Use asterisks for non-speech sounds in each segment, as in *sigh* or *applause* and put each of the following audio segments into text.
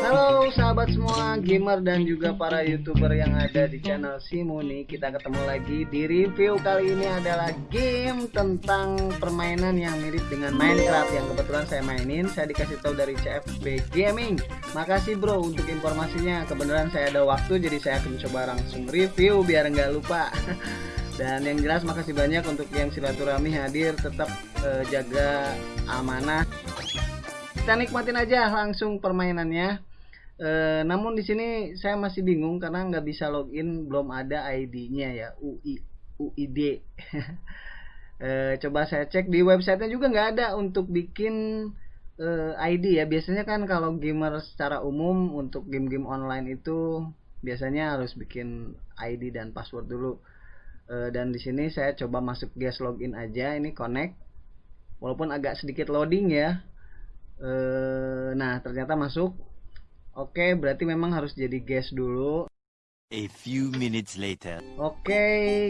Halo sahabat semua gamer dan juga para youtuber yang ada di channel Simuni. Kita ketemu lagi di review kali ini adalah game tentang permainan yang mirip dengan Minecraft Yang kebetulan saya mainin, saya dikasih tahu dari CFB Gaming. Makasih bro untuk informasinya, kebenaran saya ada waktu jadi saya akan coba langsung review biar nggak lupa *laughs* Dan yang jelas makasih banyak untuk yang silaturahmi hadir. Tetap eh, jaga amanah. Kita nikmatin aja langsung permainannya. E, namun di sini saya masih bingung karena nggak bisa login belum ada ID-nya ya UI UID *laughs* e, coba saya cek di websitenya juga nggak ada untuk bikin e, ID ya. Biasanya kan kalau gamer secara umum untuk game-game online itu biasanya harus bikin ID dan password dulu e, dan di sini saya coba masuk guest login aja ini connect. Walaupun agak sedikit loading ya. Eh, nah ternyata masuk. Oke berarti memang harus jadi guest dulu. A few minutes later. oke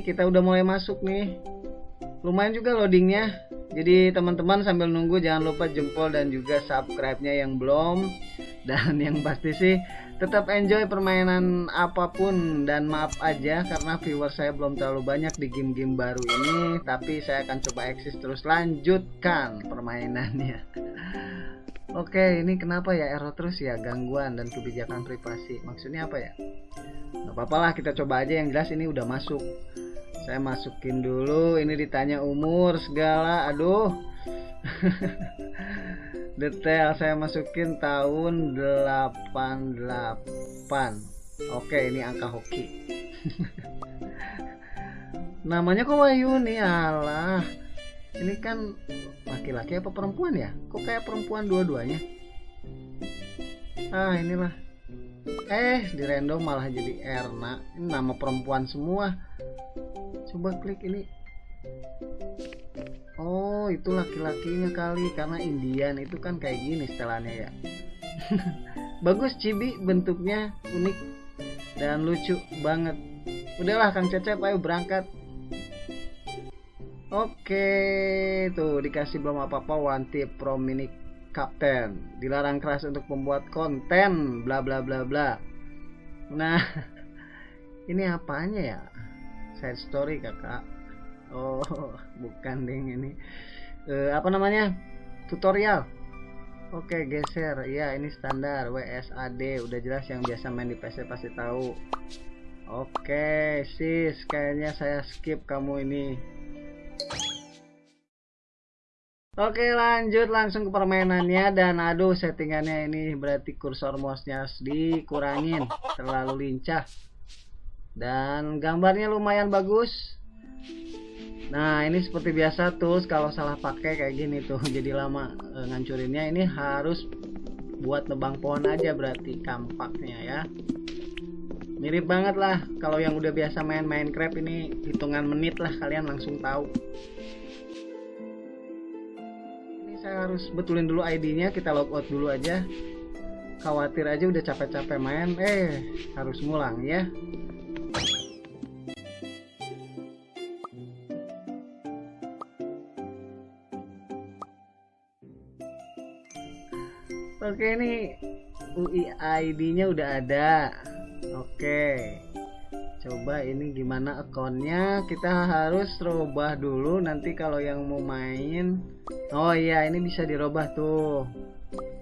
kita udah mulai masuk nih. Lumayan juga loadingnya. Jadi teman-teman sambil nunggu jangan lupa jempol dan juga subscribe-nya yang belum dan yang pasti sih tetap enjoy permainan apa pun dan maaf aja karena viewer saya belum terlalu banyak di game-game baru ini tapi saya akan coba eksis terus lanjutkan permainannya *laughs* Oke, ini kenapa ya error terus ya gangguan dan kebijakan privasi? Maksudnya apa ya? Gak apa-apa lah, kita coba aja yang jelas ini udah masuk. Saya masukin dulu, ini ditanya umur segala, aduh. *laughs* Detail saya masukin tahun 88. Oke, ini angka hoki. *laughs* Namanya kok Wahyu? Nih, alah. Ini kan laki-laki apa perempuan ya? Kok kayak perempuan dua-duanya? Ah inilah. Eh di random malah jadi Erna. Ini nama perempuan semua. Coba klik ini oh itu laki-lakinya kali karena Indian itu kan kayak gini setelannya ya *laughs* bagus cibi bentuknya unik dan lucu banget udahlah Kang Cecep ayo berangkat Oke, tuh dikasih belum apa-apa one tip mini captain. Dilarang keras untuk membuat konten bla bla bla bla. Nah, *laughs* ini apanya ya? Side story kakak. Oh, *laughs* bukan ding ini. Uh, apa namanya? Tutorial. Oke, geser. Ya, ini standar WSAD. Udah jelas yang biasa main di PC pasti tahu. Oke, sis, kayaknya saya skip kamu ini. Oke lanjut langsung ke permainannya dan aduh settingannya ini berarti kursor mouse-nya dikurangin terlalu lincah dan gambarnya lumayan bagus nah ini seperti biasa tuh kalau salah pakai kayak gini tuh *laughs* jadi lama e, ngancurinnya. Ini harus buat nebang pohon aja berarti kampaknya ya. Mirip banget lah kalau yang udah biasa main Minecraft ini hitungan menit lah kalian langsung tahu. Ini saya harus betulin dulu ID nya kita logout dulu aja. Khawatir aja udah capek-capek main eh harus ngulang ya Oke ini UID nya udah ada. Oke. Coba ini gimana akunnya kita harus rubah dulu. Nanti kalau yang mau main. Oh iya ini bisa dirubah tuh.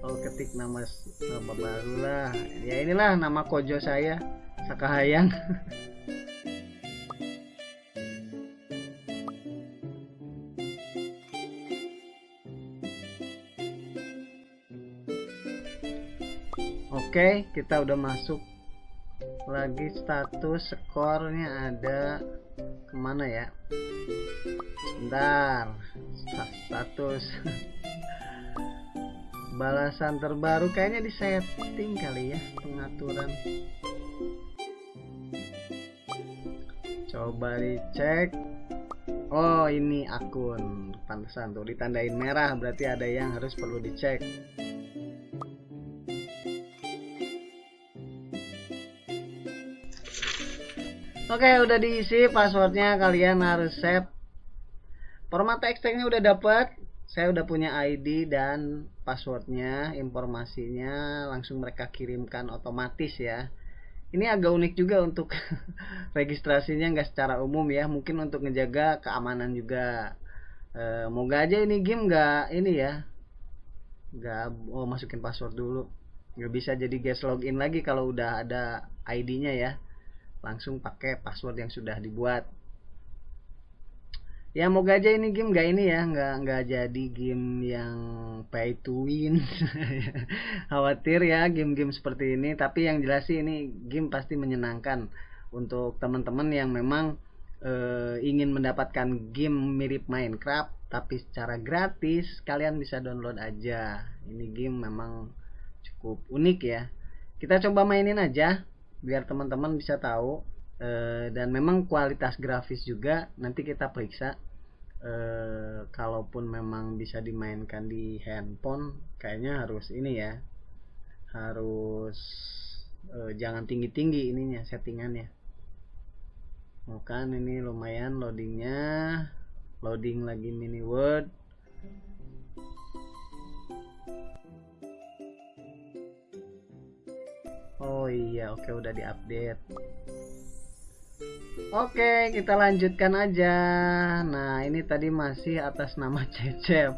Oh ketik nama nama baru lah. Ya inilah nama kojo saya Sakahayang *laughs* Oke kita udah masuk lagi status skornya ada ke mana ya? Sebentar status. *laughs* Balasan terbaru kayaknya di setting kali ya pengaturan. Coba dicek. Oh ini akun. Pantesan tuh ditandain merah berarti ada yang harus perlu dicek Oke udah diisi passwordnya kalian harus save. Format ekstraknya udah dapat saya udah punya ID dan passwordnya informasinya langsung mereka kirimkan otomatis ya. Ini agak unik juga untuk *laughs* registrasinya nggak secara umum ya. Mungkin untuk ngejaga keamanan juga. E, moga aja ini game nggak ini ya. Nggak oh masukin password dulu. Nggak bisa jadi guest login lagi kalau udah ada ID-nya ya langsung pakai password yang sudah dibuat. Ya moga aja ini game gak ini ya nggak nggak jadi game yang pay to win. *laughs* Khawatir ya game-game seperti ini tapi yang jelas sih ini game pasti menyenangkan untuk teman-teman yang memang e, ingin mendapatkan game mirip Minecraft tapi secara gratis kalian bisa download aja. Ini game memang cukup unik ya. Kita coba mainin aja biar teman-teman bisa tahu e, dan memang kualitas grafis juga nanti kita periksa. Eh, kalaupun memang bisa dimainkan di handphone kayaknya harus ini ya harus eh, jangan tinggi-tinggi ininya settingannya. Oh kan ini lumayan loadingnya loading lagi mini word oh iya oke udah diupdate Oke, kita lanjutkan aja. Nah, ini tadi masih atas nama *laughs* Cecep.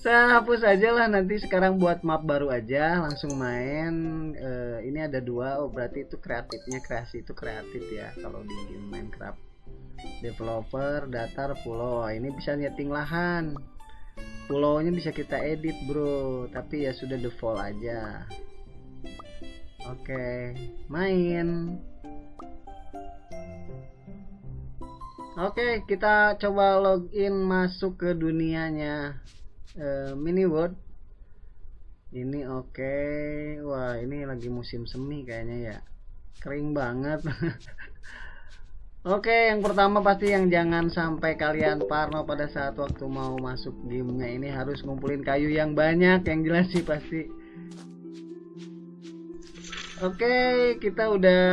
Saya hapus aja lah nanti sekarang buat map baru aja, langsung main. Uh, ini ada dua, oh berarti itu kreatifnya kreasi itu kreatif ya kalau di game Minecraft. Developer, datar, pulau. Ini bisa nyeting lahan. Pulaunya bisa kita edit bro, tapi ya sudah default aja. Oke, main. Oke, kita coba login masuk ke dunianya uh, mini world. Ini oke. Wah, ini lagi musim semi kayaknya ya. Kering banget. *laughs* Oke, yang pertama pasti yang jangan sampai kalian parno pada saat waktu mau masuk gamenya ini harus ngumpulin kayu yang banyak, yang jelas sih pasti. Oke, kita udah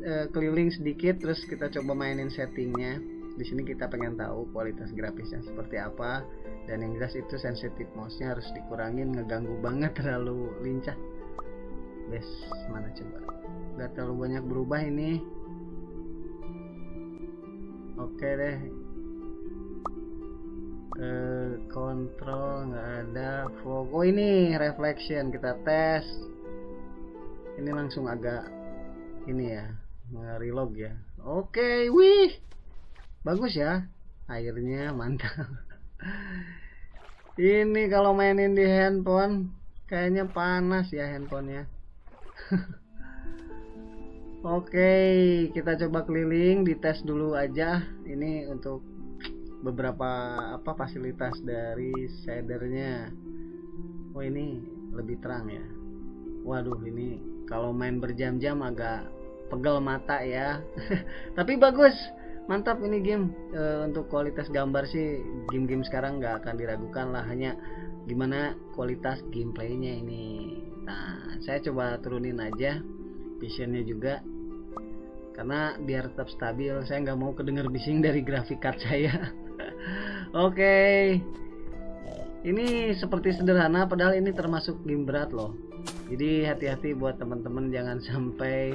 uh, keliling sedikit terus kita coba mainin settingnya. Di sini kita pengen tahu kualitas grafisnya seperti apa dan yang jelas itu sensitif mouse-nya harus dikurangin ngeganggu banget *laughs* terlalu lincah. Bes mana coba? Nggak terlalu banyak berubah ini. Oke deh. Ke kontrol nggak ada. Fog oh ini reflection kita tes ini langsung agak ini ya nge-relog ya oke okay, wih bagus ya airnya mantap *laughs* ini kalau mainin di handphone kayaknya panas ya handphonenya *laughs* Oke, okay, kita coba keliling, dites dulu aja. Ini untuk beberapa apa fasilitas dari shadernya. Oh ini lebih terang ya. Waduh ini kalau main berjam-jam agak pegel mata ya. *laughs* Tapi bagus. Mantap ini game. E, untuk kualitas gambar sih game-game sekarang nggak akan diragukan lah. Hanya gimana kualitas gameplaynya ini. Nah saya coba turunin aja visionnya juga. Karena biar tetap stabil saya nggak mau kedengar bising dari grafik card saya. *laughs* Oke. okay. Ini seperti sederhana padahal ini termasuk game berat loh. Jadi hati-hati buat teman-teman jangan *laughs* sampai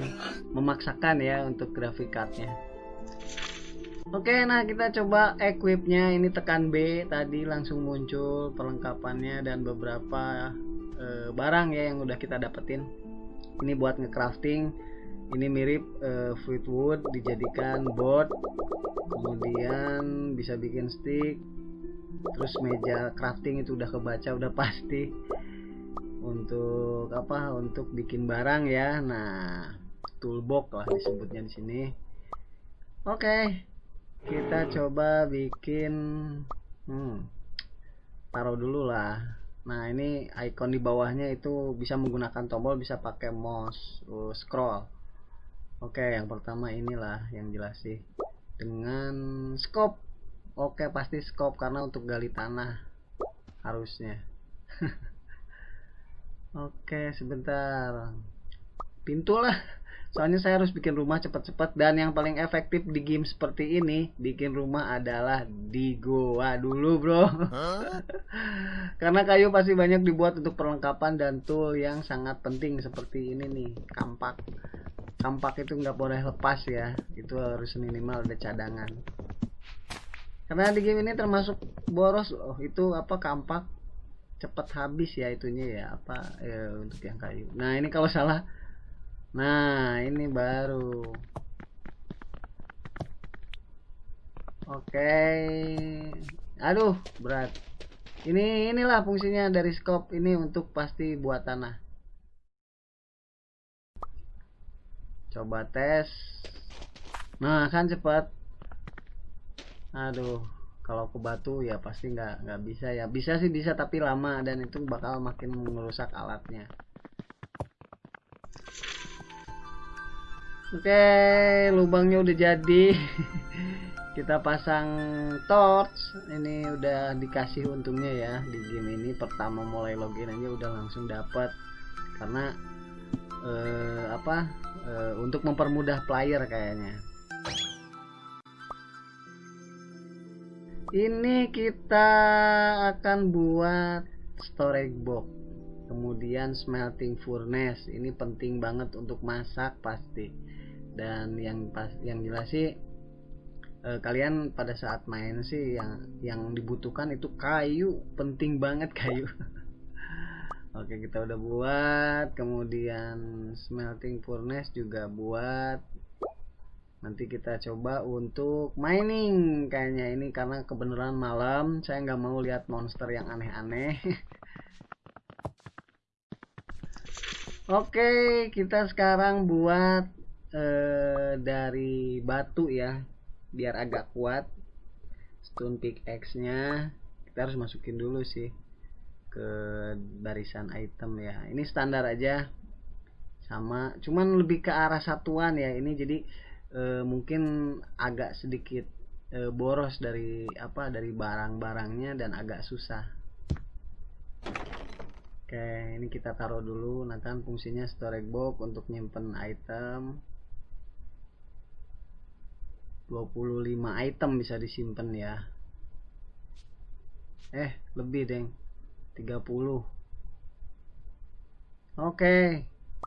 memaksakan ya untuk grafik cardnya. Oke nah kita coba equipnya. Ini tekan B tadi langsung muncul perlengkapannya dan beberapa e, barang ya yang udah kita dapetin. Ini buat ngecrafting. Ini mirip e, wood dijadikan board. Kemudian bisa bikin stick terus meja crafting itu udah kebaca udah pasti. Untuk apa? Untuk bikin barang ya. Nah toolbox lah disebutnya di sini. Oke kita coba bikin hmm, taruh dulu lah. Nah ini icon di bawahnya itu bisa menggunakan tombol bisa pakai mouse uh, scroll. Oke yang pertama inilah yang jelas sih. Dengan scope oke pasti scope karena untuk gali tanah. Harusnya. *laughs* Oke, sebentar. Pintu lah. soalnya saya harus bikin rumah cepat-cepat dan yang paling efektif di game seperti ini bikin rumah adalah di goa dulu bro. *laughs* Karena kayu pasti banyak dibuat untuk perlengkapan dan tool yang sangat penting seperti ini nih kampak. Kampak itu nggak boleh lepas ya. Itu harus minimal ada cadangan karena di game ini termasuk boros oh itu apa kampak. Cepat habis ya itunya ya apa ya, untuk yang kayu. Nah ini kalau salah. Nah ini baru. Oke. Aduh berat. Ini inilah fungsinya dari scope ini untuk pasti buat tanah. Coba tes. Nah kan cepat aduh kalau ke batu ya pasti nggak nggak bisa ya. Bisa sih bisa tapi lama dan itu bakal makin merusak alatnya. Oke lubangnya udah jadi. *laughs* Kita pasang torch. Ini udah dikasih untungnya ya di game ini. Pertama mulai login aja udah langsung dapat karena eh, apa eh, untuk mempermudah player kayaknya ini kita akan buat storage box. Kemudian smelting furnace. Ini penting banget untuk masak pasti. Dan yang pas yang jelas sih eh, kalian pada saat main sih yang yang dibutuhkan itu kayu. Penting banget kayu. *laughs* Oke kita udah buat. Kemudian smelting furnace juga buat nanti kita coba untuk mining kayaknya ini karena kebenaran malam. Saya nggak mau lihat monster yang aneh-aneh. *laughs* Oke kita sekarang buat eh, dari batu ya biar agak kuat. Stone pickaxe nya kita harus masukin dulu sih ke barisan item ya. Ini standar aja. Sama cuman lebih ke arah satuan ya. Ini jadi e, mungkin agak sedikit e, boros dari apa dari barang-barangnya dan agak susah. Oke ini kita taruh dulu. Nah kan fungsinya storage box untuk nyimpen item. 25 item bisa disimpan ya. Eh lebih deng. 30 oke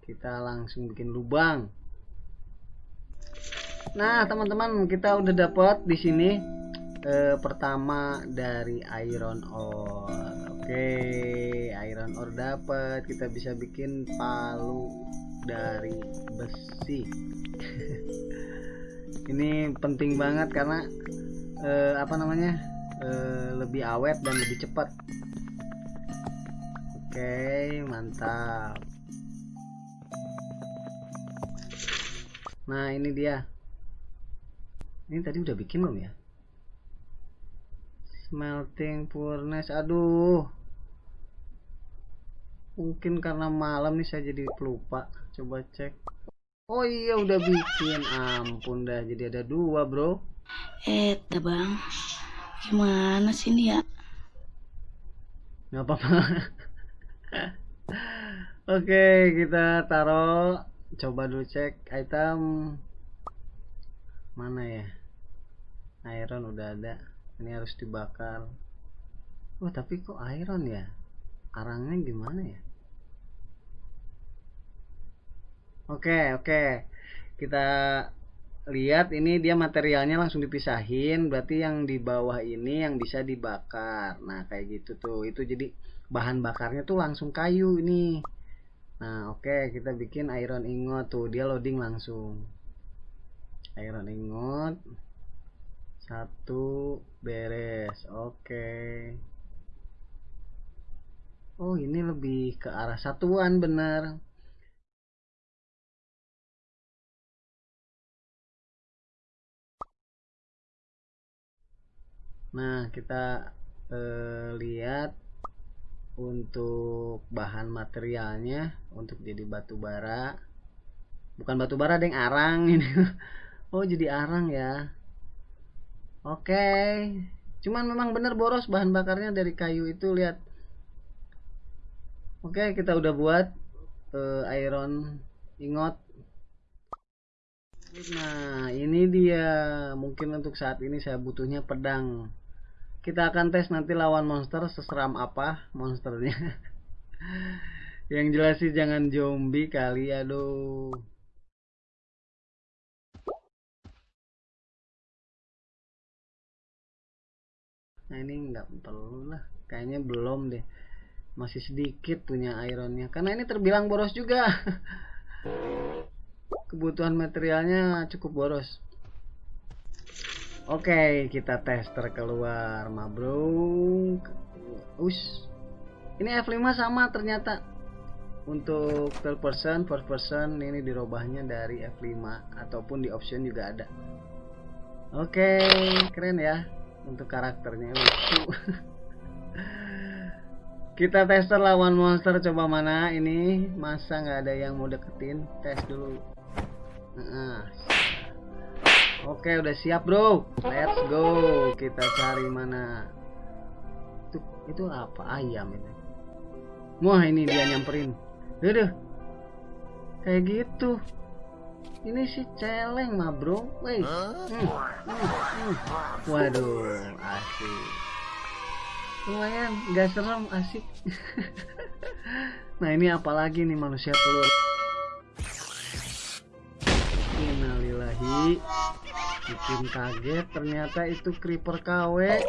kita langsung bikin lubang Nah, teman-teman, kita udah dapat di sini eh, pertama dari iron ore. Oke, iron ore dapat. Kita bisa bikin palu dari besi. *laughs* Ini penting banget karena eh, apa namanya? Eh, lebih awet dan lebih cepat. Oke, mantap. Nah, ini dia ini tadi udah bikin belum ya? Smelting furnace aduh. Mungkin karena malam nih saya jadi lupa. Coba cek. Oh iya udah bikin. Ampun dah jadi ada dua bro. Eh bang gimana sih ini ya? Nggak apa-apa. *laughs* Oke kita taruh. Coba dulu cek item. Mana ya iron udah ada. Ini harus dibakar. Wah tapi kok iron ya? Arangnya gimana ya? Oke oke. Kita lihat ini dia materialnya langsung dipisahin. Berarti yang di bawah ini yang bisa dibakar. Nah kayak gitu tuh. Itu jadi bahan bakarnya tuh langsung kayu ini. Nah oke. Kita bikin iron ingot tuh. Dia loading langsung. Iron ingot satu beres oke. Oh ini lebih ke arah satuan benar. Nah kita eh, lihat untuk bahan materialnya untuk jadi batu bara. Bukan batu bara deng arang ini. *laughs* Oh jadi arang ya Oke. Cuman memang bener boros bahan bakarnya dari kayu itu lihat. Oke, kita udah buat uh, iron ingot. Nah, ini dia. Mungkin untuk saat ini saya butuhnya pedang. Kita akan tes nanti lawan monster seseram apa monsternya. *laughs* Yang jelas sih jangan zombie kali, aduh. Nah ini nggak perlu lah, kayaknya belum deh. Masih sedikit punya ironnya, karena ini terbilang boros juga. *laughs* Kebutuhan materialnya cukup boros. Oke, kita tester keluar, ma bro. Us. Ini F5 sama ternyata. Untuk third person, first person ini dirubahnya dari F5 ataupun di option juga ada. Oke, keren ya untuk karakternya lucu. Kita tester lawan monster coba mana ini masa nggak ada yang mau deketin tes dulu. Nah, Oke udah siap bro, let's go kita cari mana. Itu itu apa ayam ini? Wah ini dia nyamperin. Udah kayak gitu. Ini si celeng mah bro, weh. Hmm, hmm, hmm. Waduh, asik. Lumayan, gak serem, asik. *laughs* nah ini apalagi nih manusia telur. Innalillahi. Bikin kaget, ternyata itu creeper KW.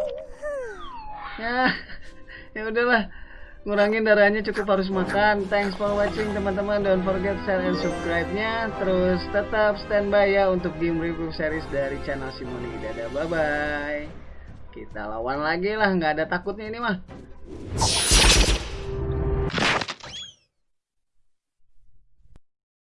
Ya, *laughs* ya udahlah ngurangin darahnya cukup harus makan. Thanks for watching teman-teman. Don't forget share and subscribe nya terus tetap standby ya untuk game review series dari channel Simoni dadah bye bye kita lawan lagi lah. Nggak ada takutnya ini mah